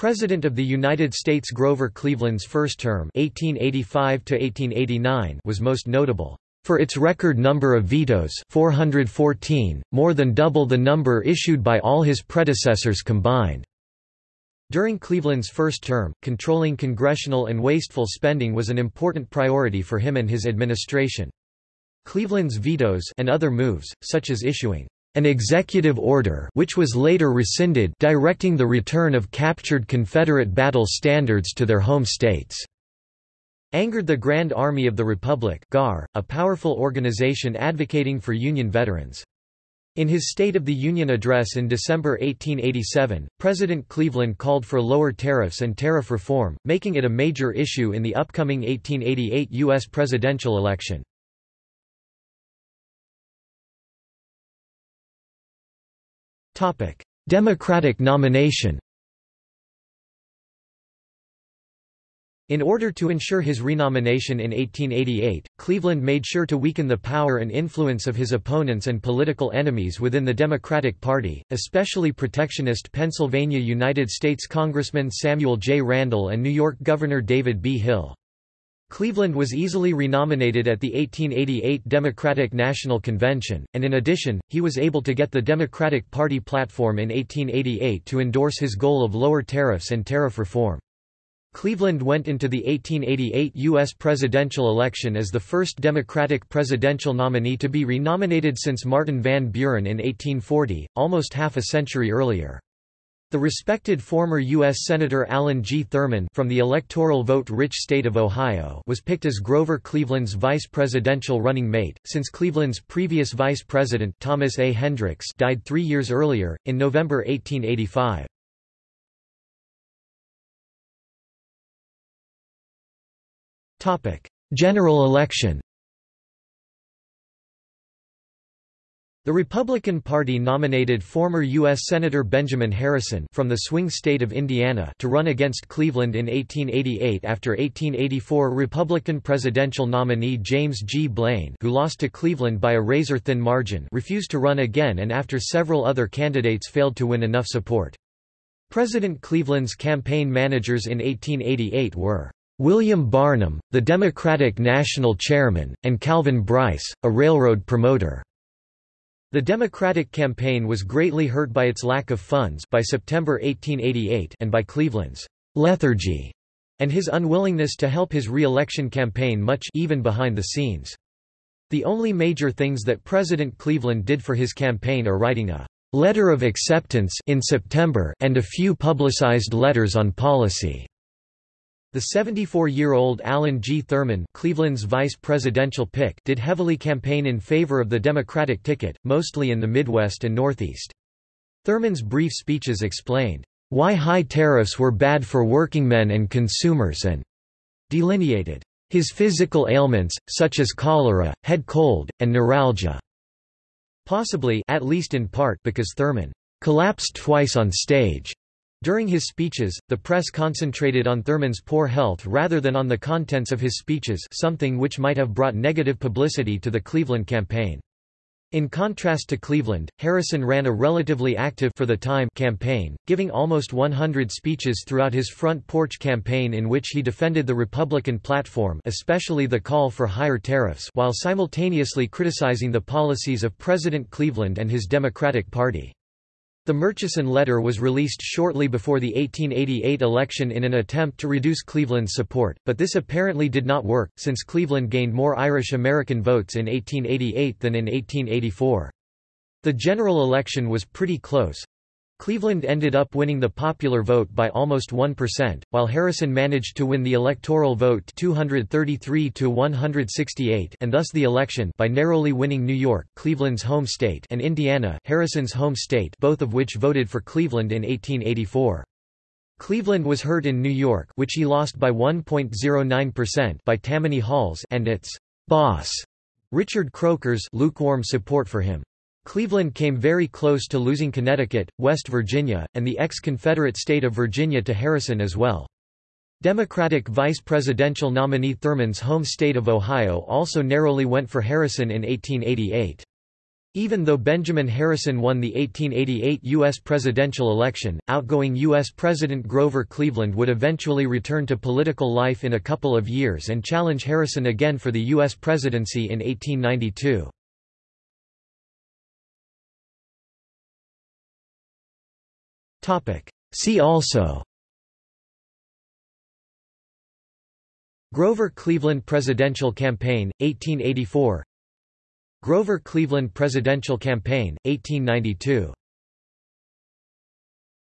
President of the United States Grover Cleveland's first term 1885 was most notable for its record number of vetoes 414, more than double the number issued by all his predecessors combined. During Cleveland's first term, controlling congressional and wasteful spending was an important priority for him and his administration. Cleveland's vetoes and other moves, such as issuing an executive order which was later rescinded directing the return of captured Confederate battle standards to their home states, angered the Grand Army of the Republic GAR, a powerful organization advocating for Union veterans. In his State of the Union address in December 1887, President Cleveland called for lower tariffs and tariff reform, making it a major issue in the upcoming 1888 U.S. presidential election. Democratic nomination In order to ensure his renomination in 1888, Cleveland made sure to weaken the power and influence of his opponents and political enemies within the Democratic Party, especially protectionist Pennsylvania United States Congressman Samuel J. Randall and New York Governor David B. Hill. Cleveland was easily renominated at the 1888 Democratic National Convention, and in addition, he was able to get the Democratic Party platform in 1888 to endorse his goal of lower tariffs and tariff reform. Cleveland went into the 1888 U.S. presidential election as the first Democratic presidential nominee to be renominated since Martin Van Buren in 1840, almost half a century earlier. The respected former U.S. Senator Allen G. Thurman from the electoral vote-rich state of Ohio was picked as Grover Cleveland's vice presidential running mate, since Cleveland's previous vice president Thomas A. Hendricks died three years earlier, in November 1885. General election The Republican Party nominated former U.S. Senator Benjamin Harrison from the swing state of Indiana to run against Cleveland in 1888 after 1884 Republican presidential nominee James G. Blaine who lost to Cleveland by a razor-thin margin refused to run again and after several other candidates failed to win enough support. President Cleveland's campaign managers in 1888 were William Barnum, the Democratic National Chairman, and Calvin Brice, a railroad promoter. The Democratic campaign was greatly hurt by its lack of funds by September 1888 and by Cleveland's lethargy and his unwillingness to help his re-election campaign much even behind the scenes. The only major things that President Cleveland did for his campaign are writing a letter of acceptance in September and a few publicized letters on policy. The 74-year-old Allen G. Thurman Cleveland's vice presidential pick did heavily campaign in favor of the Democratic ticket, mostly in the Midwest and Northeast. Thurman's brief speeches explained, "...why high tariffs were bad for workingmen and consumers and delineated his physical ailments, such as cholera, head cold, and neuralgia." Possibly at least in part because Thurman collapsed twice on stage during his speeches, the press concentrated on Thurman's poor health rather than on the contents of his speeches something which might have brought negative publicity to the Cleveland campaign. In contrast to Cleveland, Harrison ran a relatively active for the time campaign, giving almost 100 speeches throughout his front porch campaign in which he defended the Republican platform especially the call for higher tariffs while simultaneously criticizing the policies of President Cleveland and his Democratic Party. The Murchison letter was released shortly before the 1888 election in an attempt to reduce Cleveland's support, but this apparently did not work, since Cleveland gained more Irish American votes in 1888 than in 1884. The general election was pretty close, Cleveland ended up winning the popular vote by almost 1%, while Harrison managed to win the electoral vote 233 to 168 and thus the election by narrowly winning New York, Cleveland's home state, and Indiana, Harrison's home state, both of which voted for Cleveland in 1884. Cleveland was hurt in New York, which he lost by 1.09% by Tammany Hall's and its boss, Richard Croker's lukewarm support for him. Cleveland came very close to losing Connecticut, West Virginia, and the ex-Confederate state of Virginia to Harrison as well. Democratic vice presidential nominee Thurman's home state of Ohio also narrowly went for Harrison in 1888. Even though Benjamin Harrison won the 1888 U.S. presidential election, outgoing U.S. President Grover Cleveland would eventually return to political life in a couple of years and challenge Harrison again for the U.S. presidency in 1892. See also. Grover Cleveland Presidential Campaign, 1884 Grover Cleveland Presidential Campaign, 1892